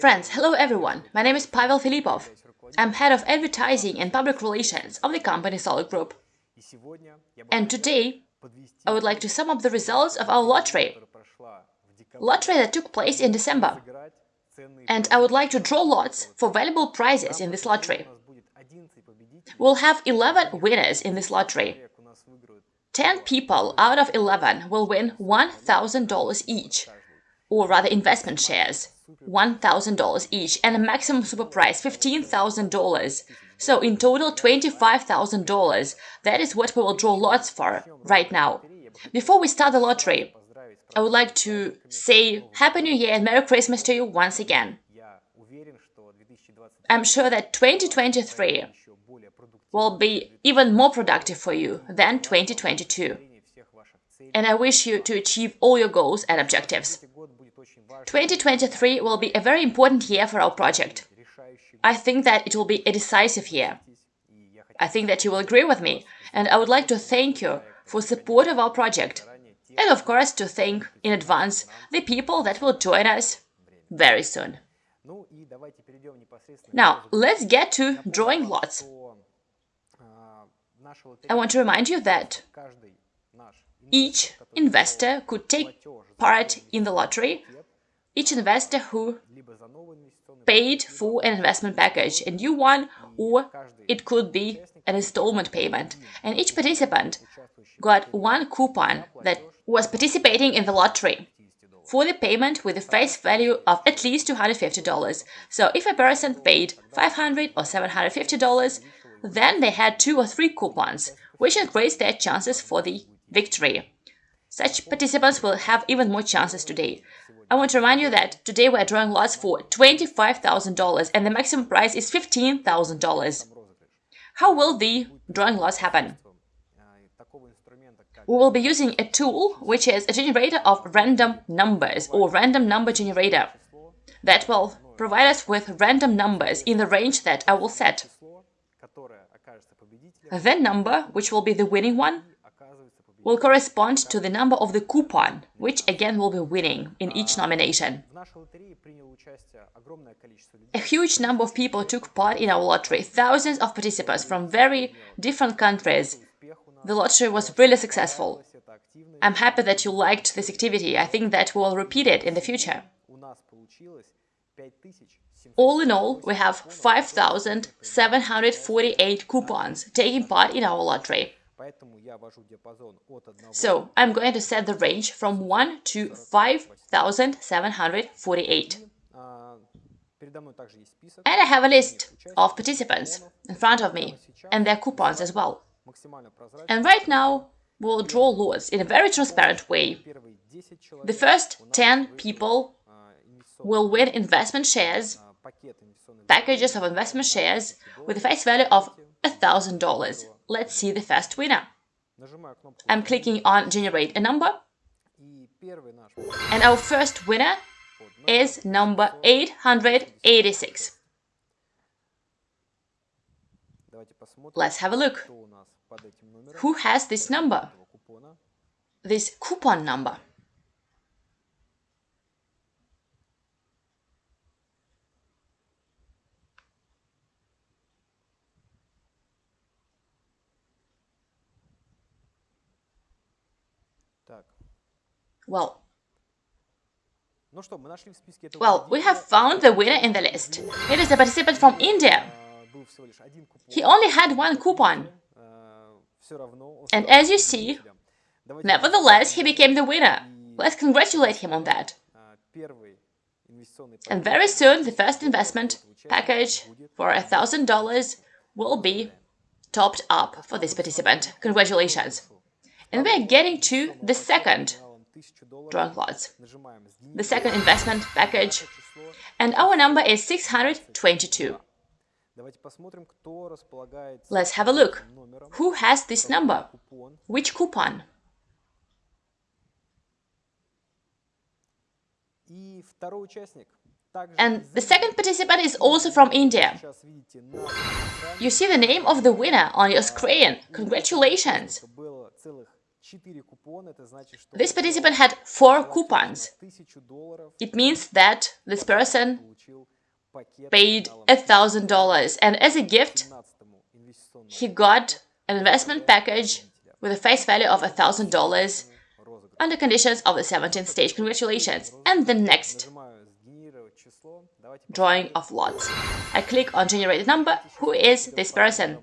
Friends, hello everyone. My name is Pavel Filipov. I'm head of advertising and public relations of the company Solar Group. And today, I would like to sum up the results of our lottery. Lottery that took place in December. And I would like to draw lots for valuable prizes in this lottery. We'll have 11 winners in this lottery. 10 people out of 11 will win $1,000 each, or rather investment shares. $1,000 each and a maximum super prize $15,000. So in total $25,000. That is what we will draw lots for right now. Before we start the lottery, I would like to say Happy New Year and Merry Christmas to you once again. I'm sure that 2023 will be even more productive for you than 2022. And I wish you to achieve all your goals and objectives. 2023 will be a very important year for our project. I think that it will be a decisive year. I think that you will agree with me, and I would like to thank you for support of our project, and of course to thank in advance the people that will join us very soon. Now, let's get to drawing lots. I want to remind you that each investor could take part in the lottery. each investor who paid for an investment package, a new one, or it could be an installment payment. And each participant got one coupon that was participating in the lottery. for the payment with a face value of at least $250. So if a person paid 500 or $750, then they had two or three coupons, which increased their chances for the victory. Such participants will have even more chances today. I want to remind you that today we are drawing lots for $25,000 and the maximum prize is $15,000. How will the drawing lots happen? We will be using a tool which is a generator of random numbers or random number generator that will provide us with random numbers in the range that I will set. The number, which will be the winning one, will correspond to the number of the coupon, which again will be winning in each nomination. A huge number of people took part in our lottery, thousands of participants from very different countries. The lottery was really successful. I'm happy that you liked this activity. I think that we will repeat it in the future. All in all, we have 5,748 coupons taking part in our lottery. So I'm going to set the range from 1 to 5748. And I have a list of participants in front of me and their coupons as well. And right now, we'll draw lots in a very transparent way. The first 10 people will win investment shares, packages of investment shares with a face value of $1,000. Let's see the first winner. I'm clicking on generate a number. And our first winner is number 886. Let's have a look. Who has this number? This coupon number. Well, well, we have found the winner in the list. It is a participant from India. He only had one coupon. And as you see, nevertheless, he became the winner. Let's congratulate him on that. And very soon, the first investment package for $1,000 will be topped up for this participant. Congratulations. And we're getting to the second drawing lots. The second investment package. And our number is 622. Let's have a look. Who has this number? Which coupon? And the second participant is also from India. You see the name of the winner on your screen. Congratulations! This participant had four coupons. It means that this person paid $1,000 and as a gift, he got an investment package with a face value of $1,000 under conditions of the 17th stage. Congratulations! And the next drawing of lots. I click on generate number. Who is this person?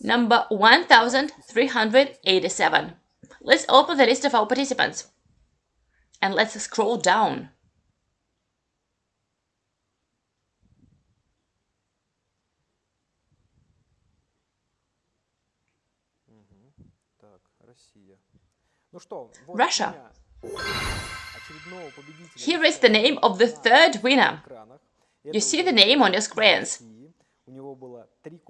Number 1387. Let's open the list of our participants. And let's scroll down. Russia. Here is the name of the third winner. You see the name on your screens.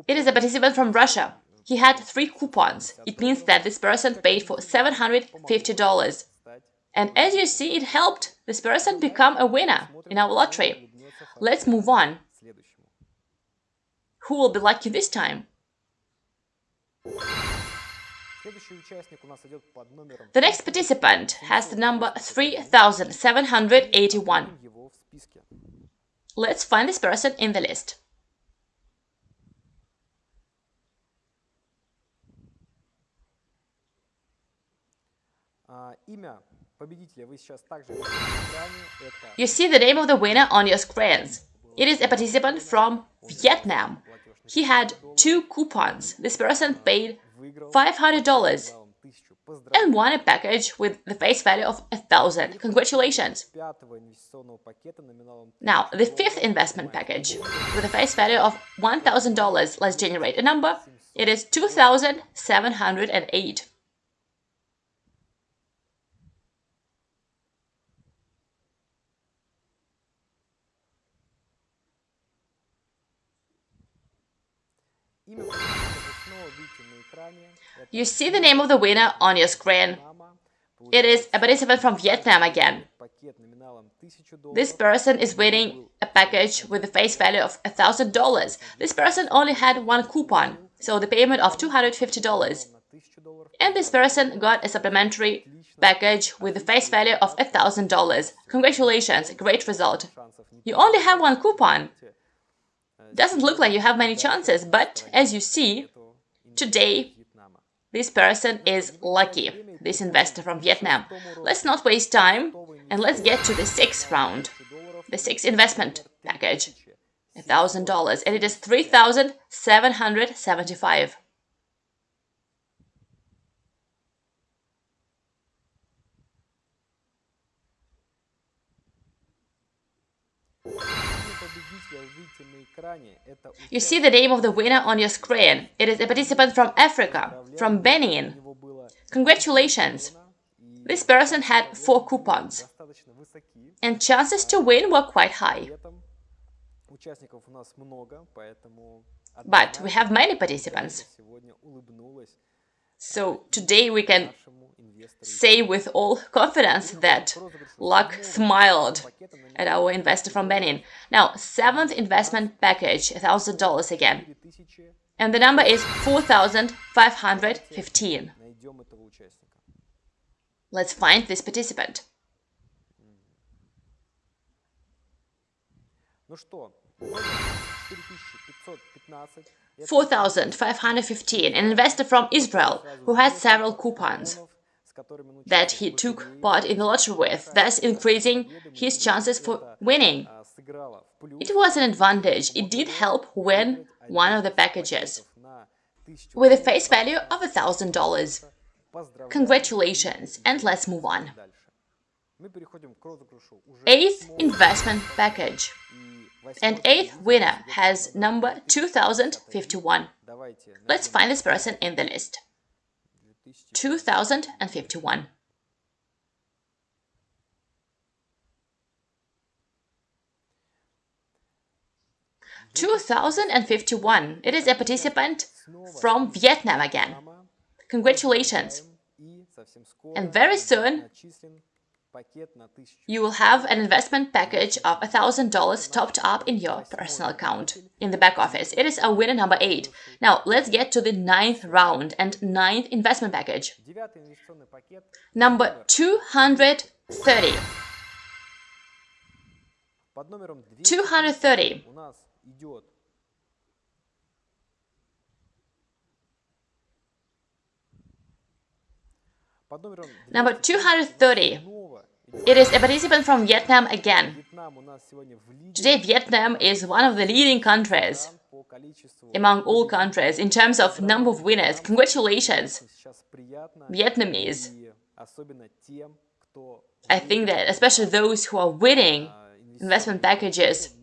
It is a participant from Russia. He had three coupons. It means that this person paid for $750. And as you see, it helped this person become a winner in our lottery. Let's move on. Who will be lucky this time? The next participant has the number 3781. Let's find this person in the list. You see the name of the winner on your screens. It is a participant from Vietnam. He had two coupons. This person paid $500 and won a package with the face value of a thousand. Congratulations! Now, the fifth investment package with a face value of $1,000. Let's generate a number. It is 2,708. You see the name of the winner on your screen. It is a participant from Vietnam again. This person is winning a package with a face value of $1,000. This person only had one coupon, so the payment of $250. And this person got a supplementary package with a face value of $1,000. Congratulations, great result. You only have one coupon. Doesn't look like you have many chances, but as you see, today this person is lucky, this investor from Vietnam. Let's not waste time and let's get to the sixth round, the sixth investment package. $1,000 and it is 3,775. You see the name of the winner on your screen. It is a participant from Africa, from Benin. Congratulations! This person had four coupons, and chances to win were quite high. But we have many participants. So today we can say with all confidence that luck smiled at our investor from Benin. Now, seventh investment package, $1,000 again. And the number is 4,515. Let's find this participant. 4,515, an investor from Israel who had several coupons that he took part in the lottery with, thus increasing his chances for winning. It was an advantage, it did help win one of the packages, with a face value of $1,000. Congratulations, and let's move on. Eighth investment package. And eighth winner has number 2051. Let's find this person in the list. 2051. Two thousand and fifty-one. It is a participant from Vietnam again. Congratulations! And very soon you will have an investment package of $1,000 topped up in your personal account in the back office. It is a winner number 8. Now, let's get to the ninth round and ninth investment package. Number 230. 230. Number 230. It is a participant from Vietnam again. Today, Vietnam is one of the leading countries among all countries in terms of number of winners. Congratulations, Vietnamese. I think that especially those who are winning investment packages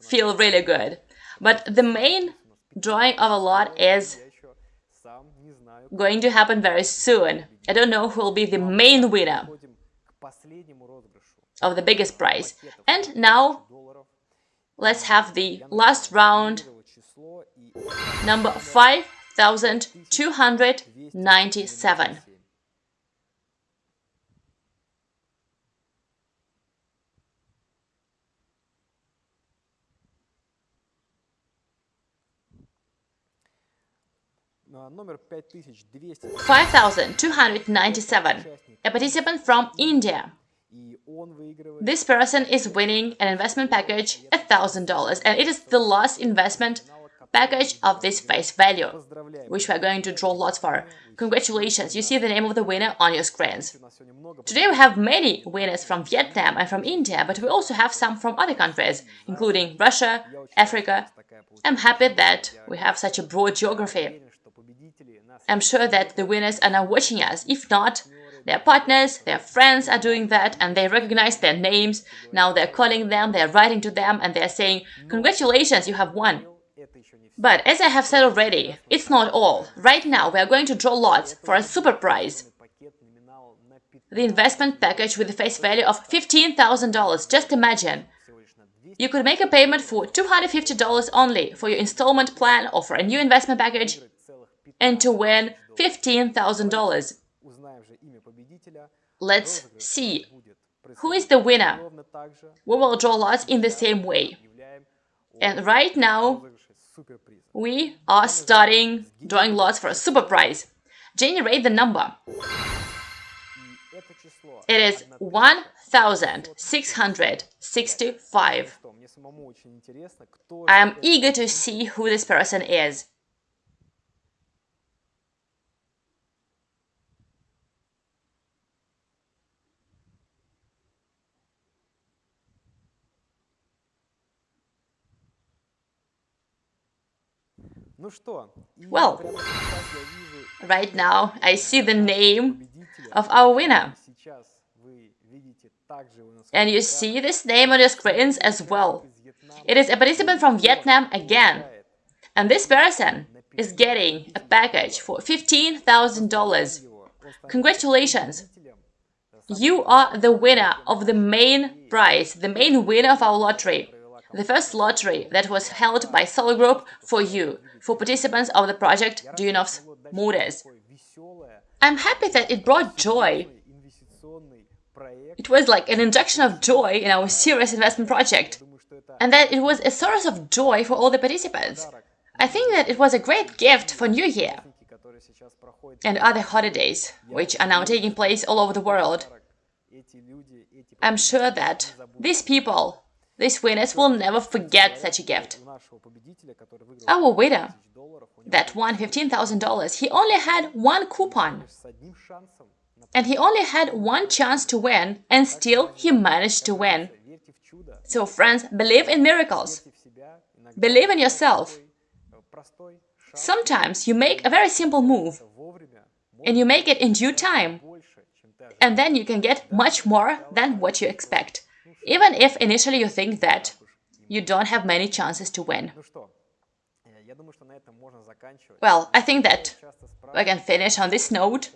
feel really good. But the main drawing of a lot is going to happen very soon. I don't know who will be the main winner of the biggest prize. And now let's have the last round, number 5297. Number 5297, a participant from India. This person is winning an investment package $1,000 and it is the last investment package of this face value, which we are going to draw lots for. Congratulations, you see the name of the winner on your screens. Today we have many winners from Vietnam and from India, but we also have some from other countries, including Russia, Africa. I'm happy that we have such a broad geography. I'm sure that the winners are now watching us. If not, their partners, their friends are doing that and they recognize their names. Now they're calling them, they're writing to them and they're saying, congratulations, you have won. But as I have said already, it's not all. Right now we are going to draw lots for a super prize. The investment package with a face value of $15,000. Just imagine. You could make a payment for $250 only for your installment plan or for a new investment package and to win $15,000. Let's see who is the winner. We will draw lots in the same way. And right now, we are starting drawing lots for a super prize. Generate the number. It is 1665. I am eager to see who this person is. Well, right now I see the name of our winner. And you see this name on your screens as well. It is a participant from Vietnam again. And this person is getting a package for $15,000. Congratulations! You are the winner of the main prize, the main winner of our lottery the first lottery that was held by Solar Group for you, for participants of the project Duyunov's Motors. I'm happy that it brought joy. It was like an injection of joy in our serious investment project, and that it was a source of joy for all the participants. I think that it was a great gift for New Year and other holidays, which are now taking place all over the world. I'm sure that these people these winners will never forget such a gift. Our winner, that won $15,000, he only had one coupon. And he only had one chance to win, and still he managed to win. So friends, believe in miracles. Believe in yourself. Sometimes you make a very simple move, and you make it in due time, and then you can get much more than what you expect even if initially you think that you don't have many chances to win. Well, I think that we can finish on this note.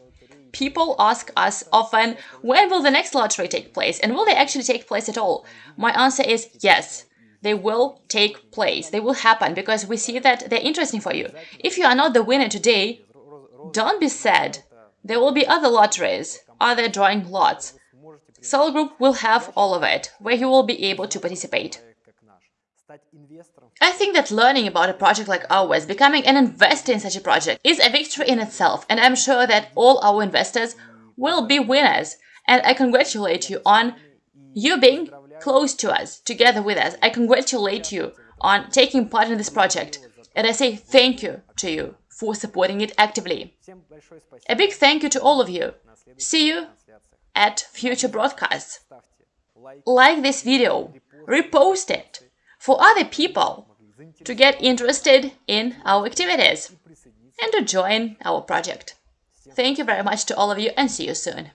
People ask us often, when will the next lottery take place? And will they actually take place at all? My answer is yes. They will take place. They will happen because we see that they're interesting for you. If you are not the winner today, don't be sad. There will be other lotteries other drawing lots. Solar Group will have all of it, where you will be able to participate. I think that learning about a project like ours, becoming an investor in such a project, is a victory in itself, and I'm sure that all our investors will be winners. And I congratulate you on you being close to us, together with us. I congratulate you on taking part in this project, and I say thank you to you for supporting it actively. A big thank you to all of you. See you at future broadcasts. Like this video, repost it for other people to get interested in our activities and to join our project. Thank you very much to all of you and see you soon.